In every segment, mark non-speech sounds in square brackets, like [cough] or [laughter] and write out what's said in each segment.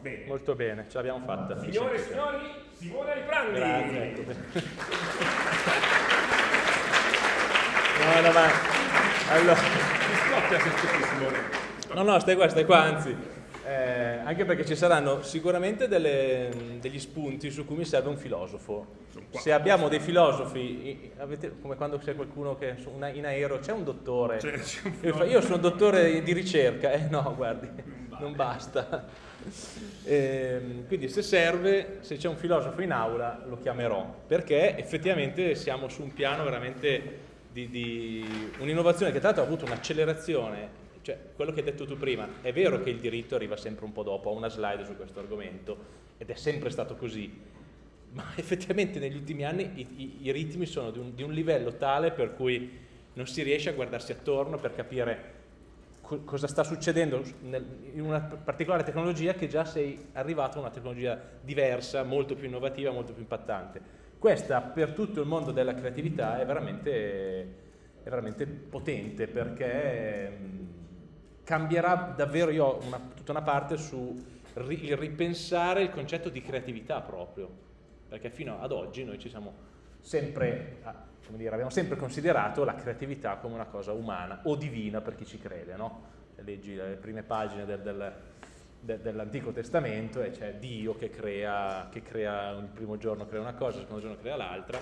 Bene. Molto bene, ce l'abbiamo fatta. Signore e signori, Simone Riprandi. Grazie, ecco. No, no, ma... Allora... Mi scoppia se c'è Simone. No, no, stai qua, stai qua, anzi. Eh, anche perché ci saranno sicuramente delle- degli spunti su cui mi serve un filosofo. Se abbiamo dei filosofi, avete, come quando c'è qualcuno che una- in aereo, c'è un dottore, C'è- c'è un fa, io sono dottore di ricerca, eh no, guardi, non basta. Ehm, quindi se serve, se c'è un filosofo in aula lo chiamerò, perché effettivamente siamo su un piano veramente di, di un'innovazione che tra l'altro ha avuto un'accelerazione, cioè quello che hai detto tu prima, è vero che il diritto arriva sempre un po' dopo, ho una slide su questo argomento ed è sempre stato così, ma [laughs] effettivamente negli ultimi anni i, i- i ritmi sono di un, di un livello tale per cui non si riesce a guardarsi attorno per capire co- cosa sta succedendo nel- in una particolare tecnologia che già sei arrivato a una tecnologia diversa, molto più innovativa, molto più impattante. Questa per tutto il mondo della creatività è veramente, è veramente potente perché cambierà davvero, io ho una- tutta una parte su ri- il ripensare il concetto di creatività proprio, perché fino ad oggi noi ci siamo sempre, ah, come dire, abbiamo sempre considerato la creatività come una cosa umana o divina per chi ci crede, no? Leggi le prime pagine del- del- de- dell'Antico Testamento e c'è Dio che crea, che crea il primo giorno crea una cosa, il secondo giorno crea l'altra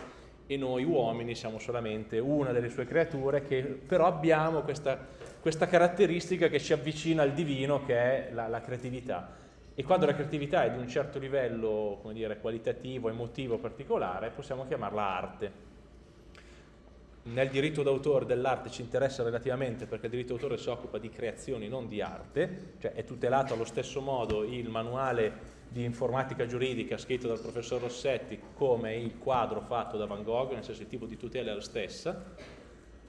e noi uomini siamo solamente una delle sue creature che però abbiamo questa, questa caratteristica che ci avvicina al divino che è la, la creatività. E quando la creatività è di un certo livello, come dire, qualitativo, emotivo, particolare, possiamo chiamarla arte. Nel diritto d'autore dell'arte ci interessa relativamente perché il diritto d'autore si occupa di creazioni, non di arte, cioè è tutelato allo stesso modo il manuale di informatica giuridica scritto dal professor Rossetti come il quadro fatto da Van Gogh, nel senso il tipo di tutela è la stessa,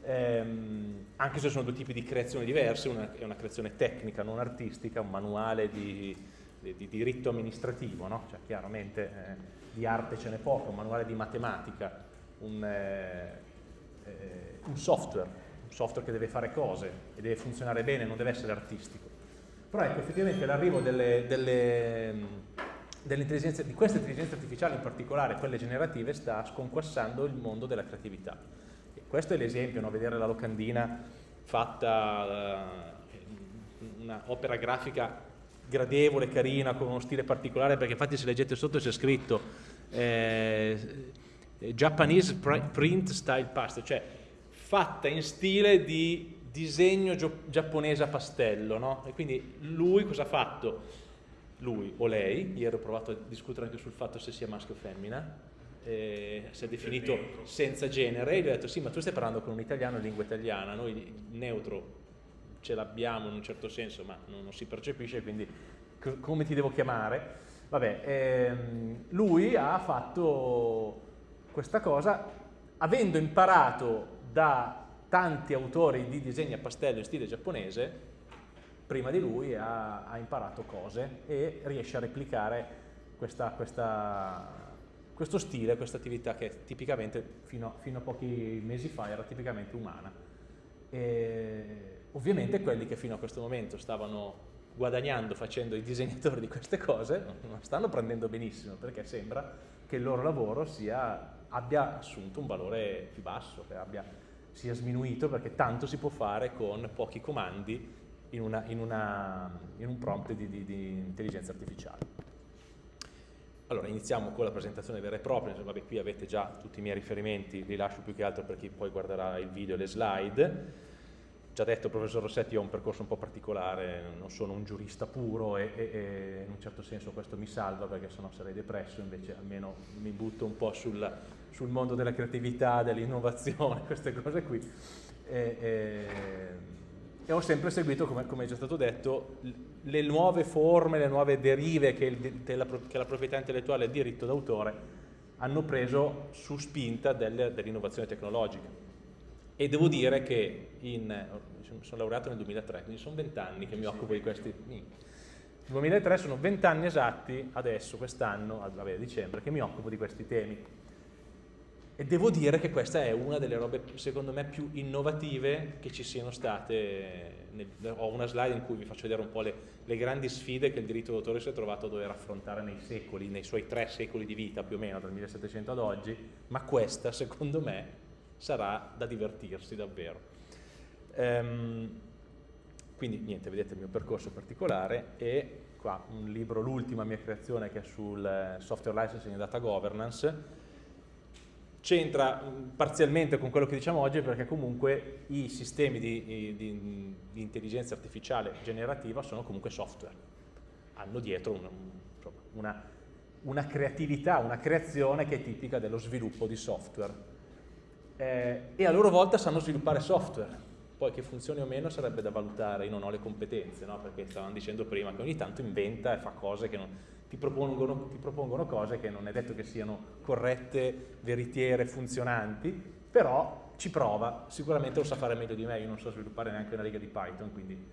Ehm, anche se sono due tipi di creazioni diverse, una è una creazione tecnica, non artistica, un manuale di, di- di diritto amministrativo, no? cioè chiaramente eh, di arte ce n'è poco, un manuale di matematica, un, eh, eh, un software, un software che deve fare cose e deve funzionare bene, non deve essere artistico. Però ecco, effettivamente l'arrivo delle, delle, delle di queste intelligenze artificiali, in particolare quelle generative, sta sconquassando il mondo della creatività. Questo è l'esempio, no? vedere la locandina fatta, eh, un'opera grafica gradevole, carina, con uno stile particolare, perché infatti se leggete sotto c'è scritto eh, Japanese pr- print style pastel, cioè fatta in stile di disegno giapponese a pastello, no? E quindi lui cosa ha fatto? Lui o lei, ieri ho provato a discutere anche sul fatto se sia maschio o femmina, eh, si è definito senza genere, e gli ho detto sì ma tu stai parlando con un italiano in lingua italiana, noi il neutro ce l'abbiamo in un certo senso ma non, non si percepisce quindi co- come ti devo chiamare? Vabbè, ehm, lui ha fatto questa cosa avendo imparato da tanti autori di disegni a pastello in stile giapponese, prima di lui ha, ha imparato cose e riesce a replicare questa- questa- questo stile, questa attività che tipicamente fino, fino a pochi mesi fa era tipicamente umana. E ovviamente quelli che fino a questo momento stavano guadagnando facendo i disegnatori di queste cose non stanno prendendo benissimo perché sembra che il loro lavoro sia- abbia assunto un valore più basso, che abbia- sia sminuito perché tanto si può fare con pochi comandi in, una- in una- in un prompt di, di- di intelligenza artificiale. Allora, iniziamo con la presentazione vera e propria, vabbè, qui avete già tutti i miei riferimenti, li lascio più che altro per chi poi guarderà il video e le slide. Già detto, professor Rossetti, ho un percorso un po' particolare, non sono un giurista puro e, e- e in un certo senso questo mi salva perché sennò sarei depresso, invece almeno mi butto un po' sul, sul mondo della creatività, dell'innovazione, [laughs] queste cose qui. E, e- ho sempre seguito, come, come è già stato detto, le nuove forme, le nuove derive che, il della pro- che la proprietà intellettuale e il diritto d'autore hanno preso su spinta del- dell'innovazione tecnologica. E devo dire che in, sono laureato nel 2003, quindi sono vent'anni che mi occupo di questi... Nel 2003 sono vent'anni esatti, adesso, quest'anno, a dicembre, che mi occupo di questi temi. E devo dire che questa è una delle robe, secondo me, più innovative che ci siano state. Nel, ho una slide in cui vi faccio vedere un po' le, le grandi sfide che il diritto d'autore si è trovato a dover affrontare nei secoli, nei suoi tre secoli di vita più o meno, dal 1700 ad oggi, ma questa, secondo me, sarà da divertirsi davvero. Ehm, quindi niente, vedete il mio percorso particolare e qua un libro, l'ultima mia creazione che è sul eh, software licensing e data governance, c'entra parzialmente con quello che diciamo oggi perché comunque i sistemi di, di, di intelligenza artificiale generativa sono comunque software, hanno dietro una, una, una, creatività, una creazione che è tipica dello sviluppo di software. Eh, e a loro volta sanno sviluppare software, poi che funzioni o meno sarebbe da valutare, io non ho le competenze, no? perché stavamo dicendo prima che ogni tanto inventa e fa cose che non ti propongono, ti propongono cose che non è detto che siano corrette, veritiere, funzionanti, però ci prova, sicuramente lo sa fare meglio di me, io non so sviluppare neanche una riga di Python, quindi,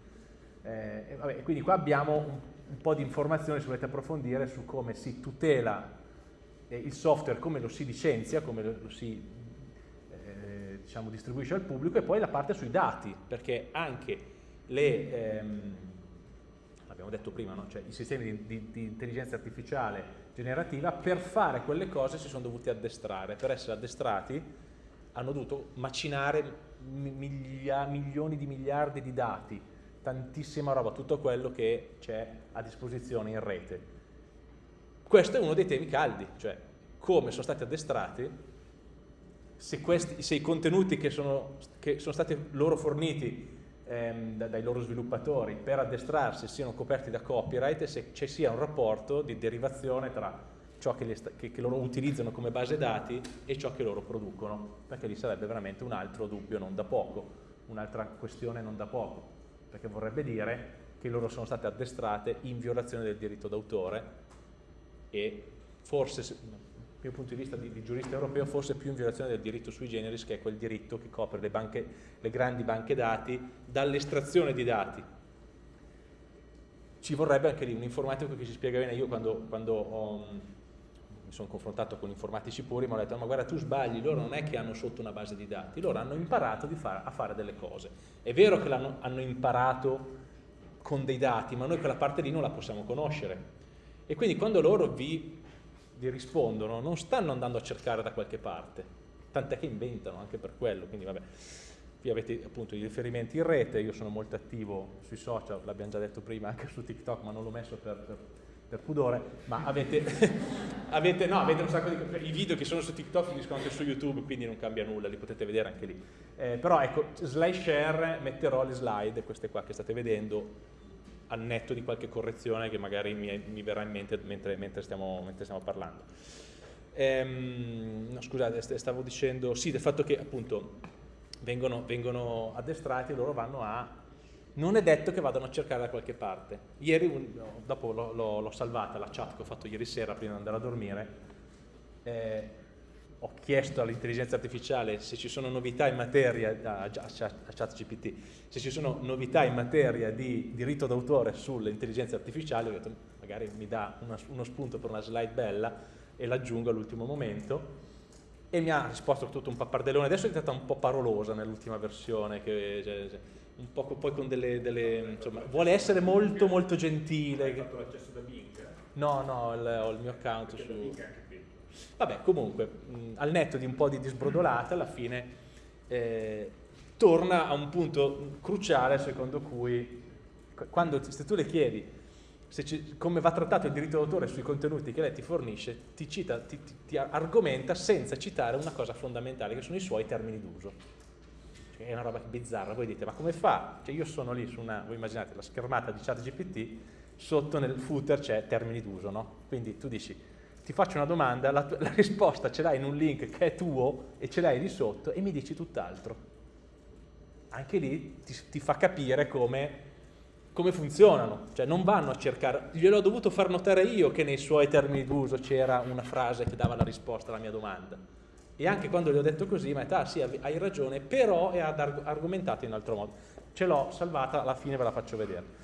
eh, vabbè, quindi qua abbiamo un, un, po' di informazioni se volete approfondire su come si tutela eh, il software, come lo si licenzia, come lo, lo si eh, diciamo, distribuisce al pubblico e poi la parte sui dati, perché anche le... Ehm, abbiamo detto prima, no? cioè i sistemi di, di, di, intelligenza artificiale generativa per fare quelle cose si sono dovuti addestrare, per essere addestrati hanno dovuto macinare miglia, milioni di miliardi di dati, tantissima roba, tutto quello che c'è a disposizione in rete. Questo è uno dei temi caldi, cioè come sono stati addestrati, se, questi, se i contenuti che sono, che sono stati loro forniti ehm, dai loro sviluppatori per addestrarsi siano coperti da copyright e se ci sia un rapporto di derivazione tra ciò che, che, che, loro utilizzano come base dati e ciò che loro producono, perché lì sarebbe veramente un altro dubbio non da poco, un'altra questione non da poco, perché vorrebbe dire che loro sono state addestrate in violazione del diritto d'autore e forse mio punto di vista di, di, giurista europeo, forse più in violazione del diritto sui generis, che è quel diritto che copre le, banche, le grandi banche dati dall'estrazione di dati. Ci vorrebbe anche lì un informatico che ci spiega bene, io quando, quando ho, mi sono confrontato con informatici puri, mi hanno detto ma guarda tu sbagli, loro non è che hanno sotto una base di dati, loro hanno imparato fare, a fare delle cose. È vero che hanno imparato con dei dati, ma noi quella parte lì non la possiamo conoscere. E quindi quando loro vi vi rispondono non stanno andando a cercare da qualche parte, tant'è che inventano anche per quello, quindi vabbè. Qui avete appunto i riferimenti in rete, io sono molto attivo sui social, l'abbiamo già detto prima anche su TikTok, ma non l'ho messo per, per, per, pudore, ma avete, [laughs] avete, no, avete un sacco di... i video che sono su TikTok finiscono anche su YouTube, quindi non cambia nulla, li potete vedere anche lì. Eh, però ecco, slide share, metterò le slide, queste qua che state vedendo, al netto di qualche correzione che magari mi, mi verrà in mente mentre, mentre, stiamo, mentre stiamo, parlando. Ehm, no, scusate, stavo dicendo, sì, del fatto che appunto vengono, vengono addestrati e loro vanno a... Non è detto che vadano a cercare da qualche parte. Ieri, dopo l'ho salvata la chat che ho fatto ieri sera prima di andare a dormire, eh, ho chiesto all'intelligenza artificiale se ci sono novità in materia, a ChatGPT, se ci sono novità in materia di diritto d'autore sulle intelligenze artificiali, ho detto magari mi dà una, uno spunto per una slide bella e l'aggiungo all'ultimo momento e mi ha risposto tutto un pappardellone, adesso è diventata un po' parolosa nell'ultima versione, che, cioè, cioè, un po' poi con delle, delle, insomma, vuole essere molto molto gentile. Hai fatto l'accesso da Bing? No, no, ho il mio account Perché su... Vabbè, comunque, mh, al netto di un po' di disbrodolata, alla fine eh, torna a un punto cruciale secondo cui, quando, se tu le chiedi ci, come va trattato il diritto d'autore sui contenuti che lei ti fornisce, ti, cita, ti, ti, ti, argomenta senza citare una cosa fondamentale, che sono i suoi termini d'uso. Cioè, è una roba bizzarra, voi dite, ma come fa? Cioè, io sono lì su una, voi immaginate, la schermata di chat GPT, sotto nel footer c'è termini d'uso, no? Quindi tu dici, ti faccio una domanda, la, la risposta ce l'hai in un link che è tuo e ce l'hai lì sotto e mi dici tutt'altro. Anche lì ti, ti fa capire come, come, funzionano, cioè non vanno a cercare, gliel'ho dovuto far notare io che nei suoi termini d'uso c'era una frase che dava la risposta alla mia domanda. E anche quando gli ho detto così, mi ha detto, ah sì, hai ragione, però è argomentato in altro modo. Ce l'ho salvata, alla fine ve la faccio vedere.